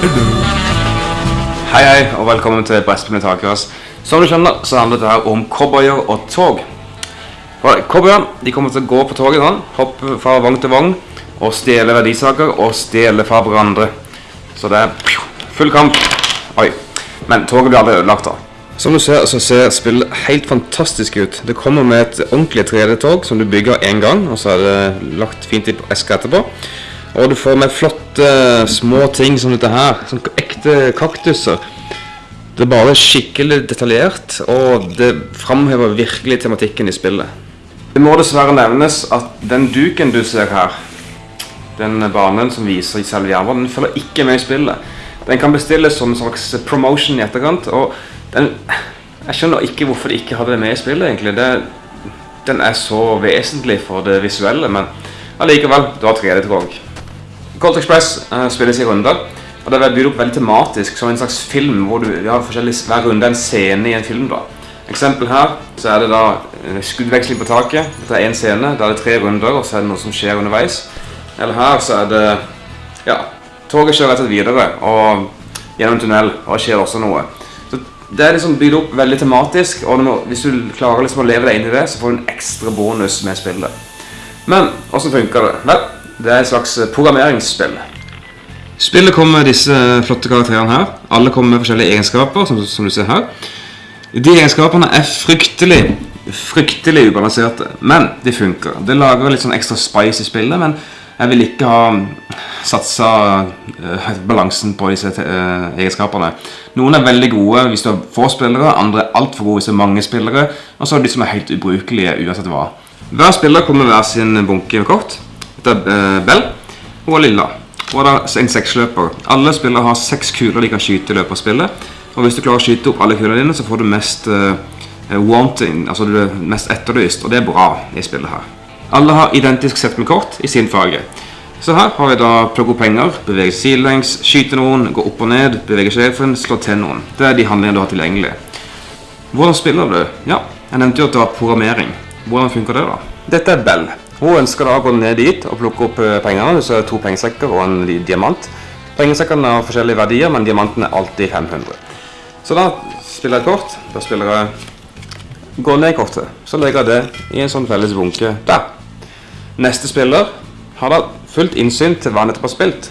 Hei, hei, og velkommen til Brettspill med takras. Som du skjønner, så handler dette her om cowboyer og tog. For Cowboyer de kommer til å gå på toget, sånn, hoppe fra vogn til vogn, og stjele verdisaker og stjele fra hverandre. Så det er full kamp. Oi. Men toget blir aldri ødelagt, da. Som du ser, så ser spillet helt fantastisk ut. Det kommer med et ordentlig 3D-tog som du bygger én gang, og så er det lagt fint i eska etterpå. Og du får med flotte små ting som dette her, som ekte kaktuser. Det er bare skikkelig detaljert, og det framhever virkelig tematikken i spillet. Det må dessverre nevnes at den duken du ser her, den banen som viser i selve jernbanen, den følger ikke med i spillet. Den kan bestilles som en slags promotion i etterkant, og den, jeg skjønner ikke hvorfor de ikke hadde det med i spillet, egentlig. Det, den er så vesentlig for det visuelle, men allikevel, du har 3D-tog. Colt Express uh, spilles i runder, og det er bygd opp veldig tematisk som en slags film, hvor du har forskjellig, hver runde en scene i en film. da. Eksempel her, så er det da eh, skuddveksling på taket. Dette er en scene, da er det tre runder, og så er det noe som skjer underveis. Eller her så er det, ja, toget kjører rett og slett videre, og gjennom en tunnel, og det skjer også noe. Så det er liksom bygd opp veldig tematisk, og må, hvis du klarer liksom å leve deg inn i det, så får du en ekstra bonus med spillet. Men, hvordan funker det? Vel, det er et slags programmeringsspill. Spillet kommer med disse flotte karakterene her. Alle kommer med forskjellige egenskaper, som, som du ser her. De egenskapene er fryktelig, fryktelig ubalanserte, men de funker. Det lager litt sånn ekstra spice i spillet, men jeg vil ikke ha satsa uh, balansen på disse uh, egenskapene. Noen er veldig gode hvis du har få spillere, andre er altfor gode hvis det er mange spillere, og så er det de som er helt ubrukelige uansett hva. Hver spiller kommer med hver sin bunke kort. Er uh, Bell og Lilla. Og da en seksløper. Alle spillere har seks kuler de kan skyte i løpet av spillet. Og hvis du klarer å skyte opp alle kulene dine, så får du mest uh, wanting, altså du er mest etterlyst, og det er bra i spillet her. Alle har identisk sett med kort i sin farge. Så her har vi da plukke opp penger, bevege sidelengs, skyte noen, gå opp og ned, bevege sjefen, slå til noen. Det er de handlingene du har tilgjengelig. Hvordan spiller du? Ja, jeg nevnte jo at det var programmering. Hvordan funker det da? Dette er Bell. Hun ønsker da å gå ned dit og plukke opp pengene. Så er det to pengesekker og en diamant. Pengesekkene har forskjellige verdier, men diamanten er alltid 500. Så da spiller jeg et kort. Da spiller jeg gå ned kortet. Så legger jeg det i en sånn felles bunke der. Neste spiller har da fullt innsyn til hva han nettopp har spilt.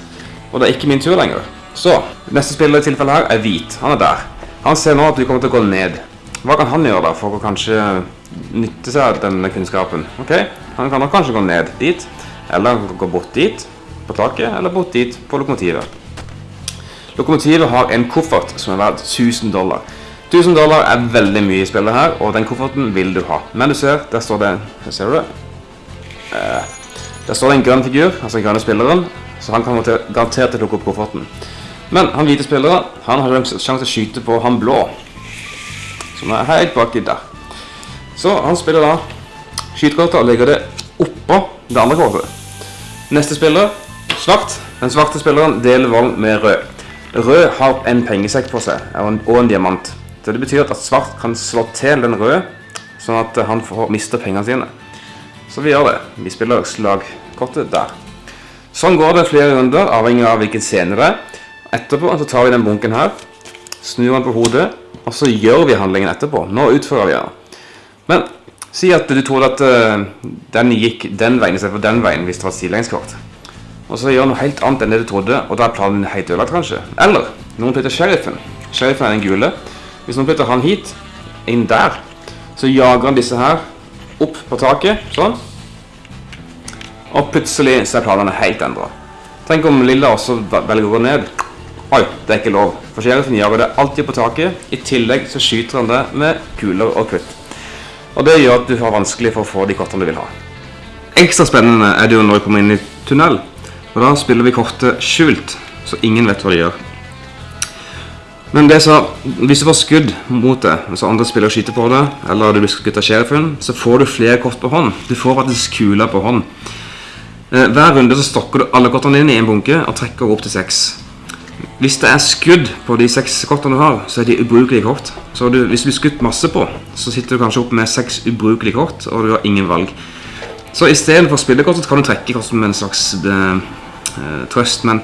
Og det er ikke min tur lenger. Så, neste spiller i tilfellet her er hvit. Han er der. Han ser nå at du kommer til å gå ned. Hva kan han gjøre da for å kanskje nytte seg av denne kunnskapen? Ok, han kan nok kanskje gå ned dit, eller gå bort dit på taket, eller bort dit på lokomotivet. Lokomotivet har en koffert som er verdt 1000 dollar. 1000 dollar er veldig mye i spillet her, og den kofferten vil du ha. Men du ser, der står det, ser du det? Uh, der står det en grønn figur, altså den grønne spilleren, så han kan garantert lukke opp kofferten. Men han hvite spilleren, han har sjanse til å skyte på han blå. Som er helt baki der. Så han spiller da skytekortet og legger det oppå det andre kortet. Neste spiller, svart. Den svarte spilleren deler valg med rød. Rød har en pengesekk på seg og en diamant. Så det betyr at svart kan slå til den røde, sånn at han får miste pengene sine. Så vi gjør det. Vi spiller slagkortet der. Sånn går det flere runder, avhengig av hvilken scene det er. Etterpå så tar vi den bunken her, snur den på hodet, og så gjør vi handlingen etterpå. Nå utfører vi den. Men si at du trodde at uh, den gikk den veien istedenfor den veien hvis det var sidelengskort. Og så gjør noe helt annet enn det du trodde, og da er planen helt ødelagt, kanskje. Eller noen flytter sheriffen. Sheriffen er den gule. Hvis noen flytter han hit, inn der, så jager han disse her opp på taket, sånn. Og plutselig så er planene helt endret. Tenk om Lilla også velger å gå ned. Oi, det er ikke lov. For sheriffen jager det alltid på taket. I tillegg så skyter han det med kuler og krutt. Og det gjør at du har vanskelig for å få de kortene du vil ha. Ekstra spennende er det jo når vi kommer inn i tunnel. Og da spiller vi kortet skjult, så ingen vet hva de gjør. Men det så, hvis du får skudd mot det, altså andre spillere skyter på det, eller du blir skutt av sheriffen, så får du flere kort på hånd. Du får faktisk kuler på hånd. Eh, hver runde så stokker du alle kortene dine i en bunke og trekker opp til seks. Hvis det er skudd på de seks kortene du har, så er de ubrukelige kort. Så du, hvis du blir skutt masse på, så sitter du kanskje opp med seks ubrukelige kort, og du har ingen valg. Så i stedet for spillekort så kan du trekke kort som en slags eh trøst, men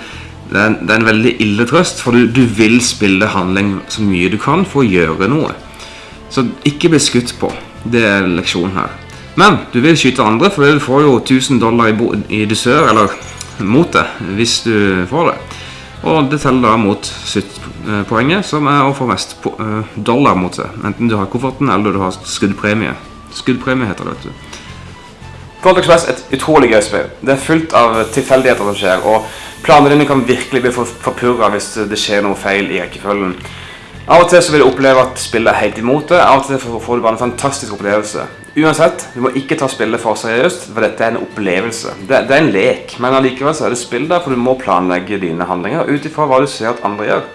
det er, det er, en veldig ille trøst, for du, du, vil spille handling så mye du kan for å gjøre noe. Så ikke bli skutt på. Det er leksjonen her. Men du vil skyte andre, for du får jo 1000 dollar i, i dusør, eller mot det, hvis du får det. Og det teller da mot sluttpoenget, som er å få mest eh, dollar mot seg. Enten du har kofferten, eller du har skuddpremie. Skuddpremie heter det, vet du. Cold Express er et utrolig gøy spill. Det er fullt av tilfeldigheter som skjer, og planene dine kan virkelig bli forpurra hvis det skjer noe feil i rekkefølgen. Av og til så vil du oppleve at spillet er helt imot det, av og til får du bare en fantastisk opplevelse. Uansett, du må ikke ta spillet for seriøst, for dette er en opplevelse. Det, det er en lek, men allikevel så er det spill der, for du må planlegge dine handlinger ut ifra hva du ser at andre gjør.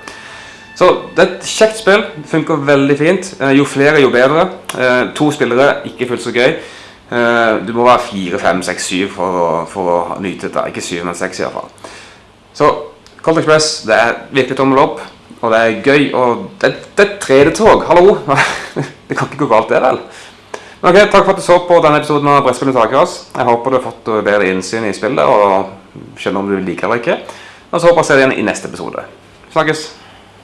Så det er et kjekt spill, det funker veldig fint. Eh, jo flere, jo bedre. Eh, to spillere, ikke fullt så gøy. Eh, du må være 4, 5, 6, 7 for å, for å nyte dette. Ikke syv, men seks i hvert fall. Så Cold Express det er virkelig tommel opp, og det er gøy. Og det, det er 3D-tog, hallo! det kan ikke gå galt, det, vel? Men ok, Takk for at du så på denne episoden av Brettspillet Takeras. Jeg håper du har fått bedre innsyn i spillet og skjønner om du liker det eller ikke. Og så håper jeg å se deg igjen i neste episode. Snakkes!